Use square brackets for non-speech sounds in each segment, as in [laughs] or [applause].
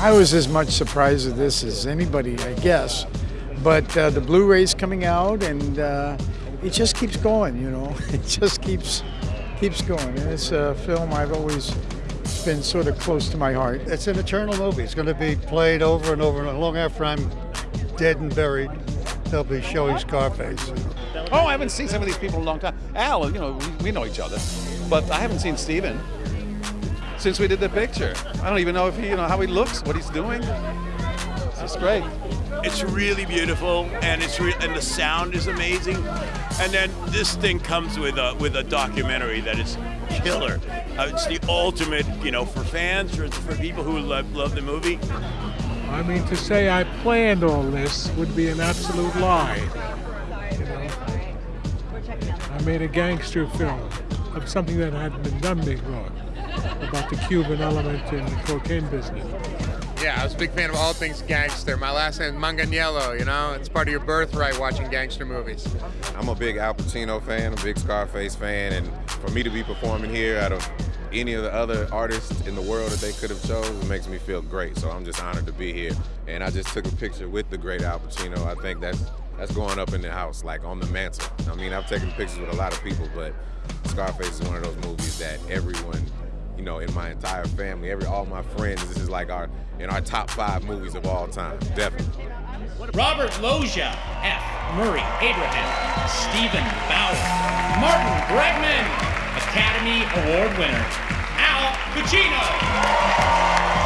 I was as much surprised at this as anybody, I guess. But uh, the Blu-ray's coming out, and uh, it just keeps going. You know, [laughs] it just keeps keeps going. And it's a film I've always been sort of close to my heart. It's an eternal movie. It's going to be played over and over and long after I'm dead and buried. They'll be showing Scarface. Oh, I haven't seen some of these people in a long time. Al, you know, we, we know each other, but I haven't seen Steven since we did the picture. I don't even know if he, you know, how he looks, what he's doing. It's great. It's really beautiful, and it's re- and the sound is amazing. And then this thing comes with a with a documentary that is killer. Uh, it's the ultimate, you know, for fans, for, for people who love, love the movie. I mean, to say I planned all this would be an absolute lie. You know, I made a gangster film of something that hadn't been done before about the Cuban element in the cocaine business. Yeah, I was a big fan of all things gangster. My last name is Manganiello, you know? It's part of your birthright watching gangster movies. I'm a big Al Pacino fan, a big Scarface fan, and for me to be performing here out of any of the other artists in the world that they could have chose, it makes me feel great. So I'm just honored to be here. And I just took a picture with the great Al Pacino. I think that's that's going up in the house, like on the mantle. I mean, I've taken pictures with a lot of people, but Scarface is one of those movies that everyone you know, in my entire family, every all my friends, this is like our in our top five movies of all time, definitely. Robert Loggia, F. Murray Abraham, Steven Bauer, Martin Bregman, Academy Award winner, Al Pacino.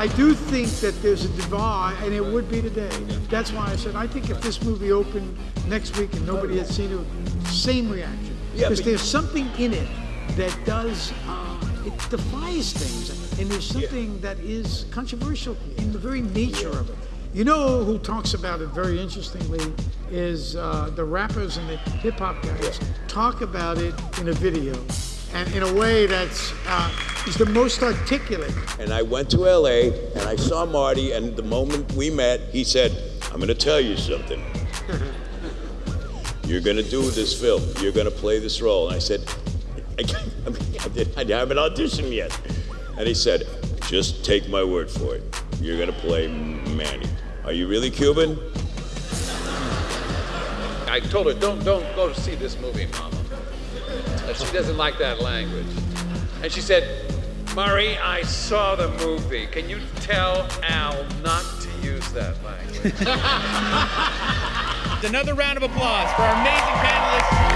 I do think that there's a divide, and it would be today. That's why I said I think if this movie opened next week and nobody had seen it, same reaction. Because there's something in it that does uh, it defies things, and there's something that is controversial in the very nature of it. You know who talks about it very interestingly is uh, the rappers and the hip hop guys talk about it in a video, and in a way that's uh, is the most articulate. And I went to LA and I saw Marty, and the moment we met, he said, I'm going to tell you something. You're going to do this film. You're going to play this role. And I said, I, I, mean, I, did, I haven't auditioned yet. And he said, just take my word for it. You're going to play Manny. Are you really Cuban? I told her, don't, don't go see this movie, Mama. Uh, She doesn't like that language. And she said, Murray, I saw the movie. Can you tell Al not to use that language? [laughs] Another round of applause for our amazing panelists.